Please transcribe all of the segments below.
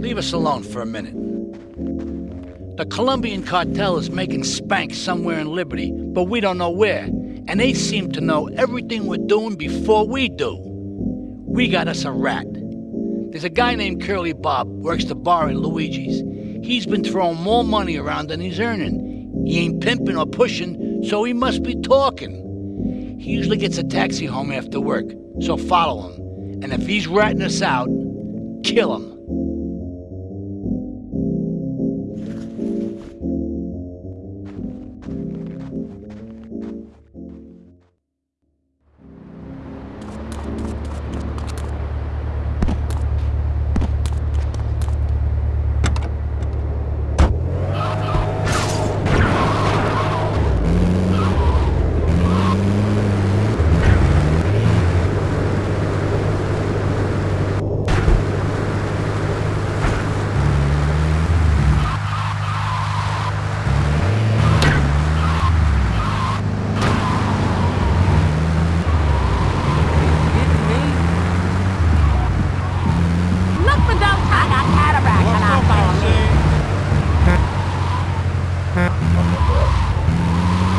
leave us alone for a minute. The Colombian cartel is making spank somewhere in Liberty, but we don't know where. And they seem to know everything we're doing before we do. We got us a rat. There's a guy named Curly Bob, works the bar at Luigi's. He's been throwing more money around than he's earning. He ain't pimping or pushing, so he must be talking. He usually gets a taxi home after work, so follow him. And if he's ratting us out, kill him. うん。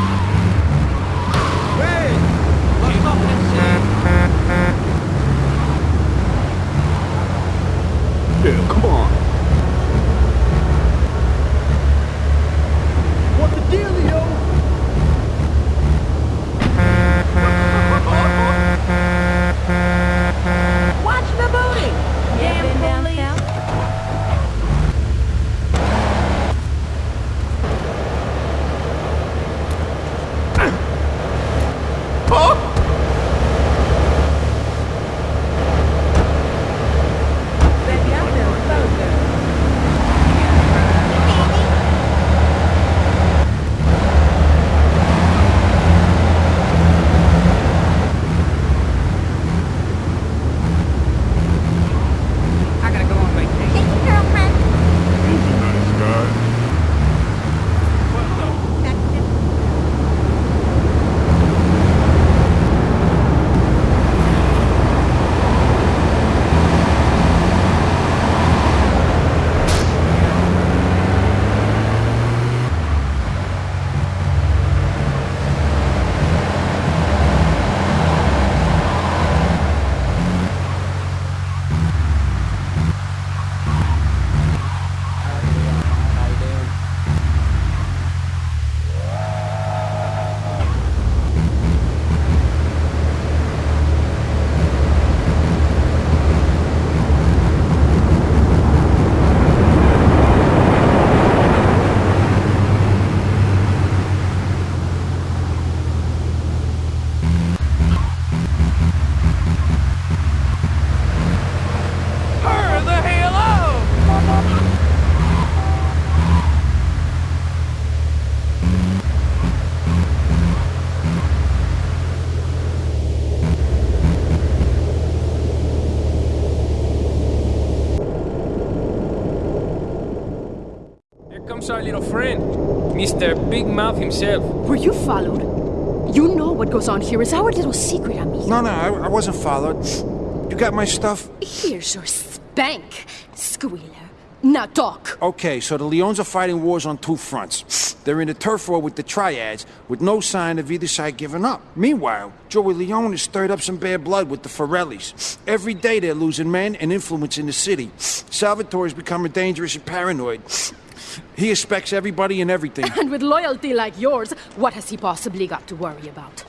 Comes our little friend, Mr. Big Mouth himself. Were you followed? You know what goes on here is our little secret, amigo. No, no, I, I wasn't followed. You got my stuff? Here's your spank, squealer. Now talk. Okay, so the Leones are fighting wars on two fronts. They're in a turf war with the Triads, with no sign of either side giving up. Meanwhile, Joey Leone has stirred up some bad blood with the Forellis. Every day they're losing men and influence in the city. Salvatore's becoming dangerous and paranoid. He expects everybody and everything. And with loyalty like yours, what has he possibly got to worry about?